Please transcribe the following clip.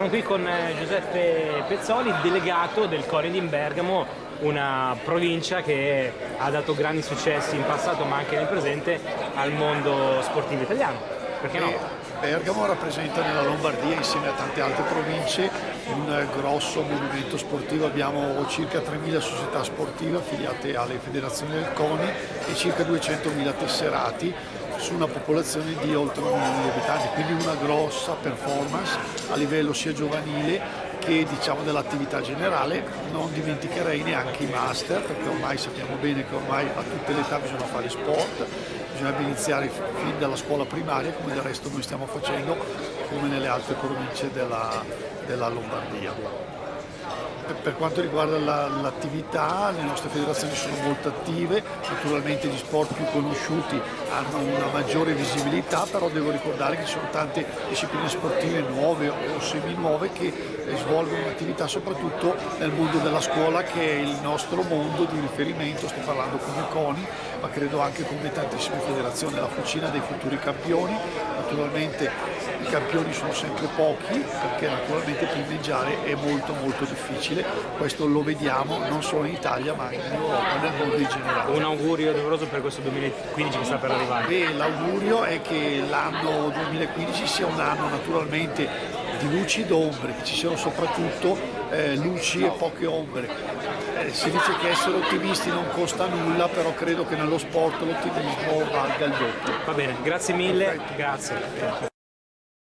Siamo qui con eh, Giuseppe Pezzoli, delegato del Cori di Bergamo, una provincia che ha dato grandi successi in passato ma anche nel presente al mondo sportivo italiano. Perché no? Bergamo rappresenta nella Lombardia insieme a tante altre province un grosso movimento sportivo, abbiamo circa 3.000 società sportive affiliate alle federazioni del CONI e circa 200.000 tesserati su una popolazione di oltre un milione di abitanti, quindi una grossa performance a livello sia giovanile che diciamo dell'attività generale, non dimenticherei neanche i master, perché ormai sappiamo bene che ormai a tutte le età bisogna fare sport, bisogna iniziare fin dalla scuola primaria, come del resto noi stiamo facendo, come nelle altre province della, della Lombardia per quanto riguarda l'attività, le nostre federazioni sono molto attive, naturalmente gli sport più conosciuti hanno una maggiore visibilità, però devo ricordare che ci sono tante discipline sportive nuove o semi-nuove che svolgono un'attività soprattutto nel mondo della scuola che è il nostro mondo di riferimento, sto parlando come CONI, ma credo anche come tantissime federazioni, la fucina dei futuri campioni, naturalmente i campioni sono sempre pochi perché naturalmente primeggiare è molto molto difficile, questo lo vediamo non solo in Italia ma in Europa, nel mondo in generale. Un augurio doveroso per questo 2015 che sta per arrivare? L'augurio è che l'anno 2015 sia un anno naturalmente di luci ed ombre, che ci siano soprattutto eh, luci e poche ombre. Eh, si dice che essere ottimisti non costa nulla, però credo che nello sport l'ottimismo valga il doppio. Va bene, grazie mille, Perfetto. grazie.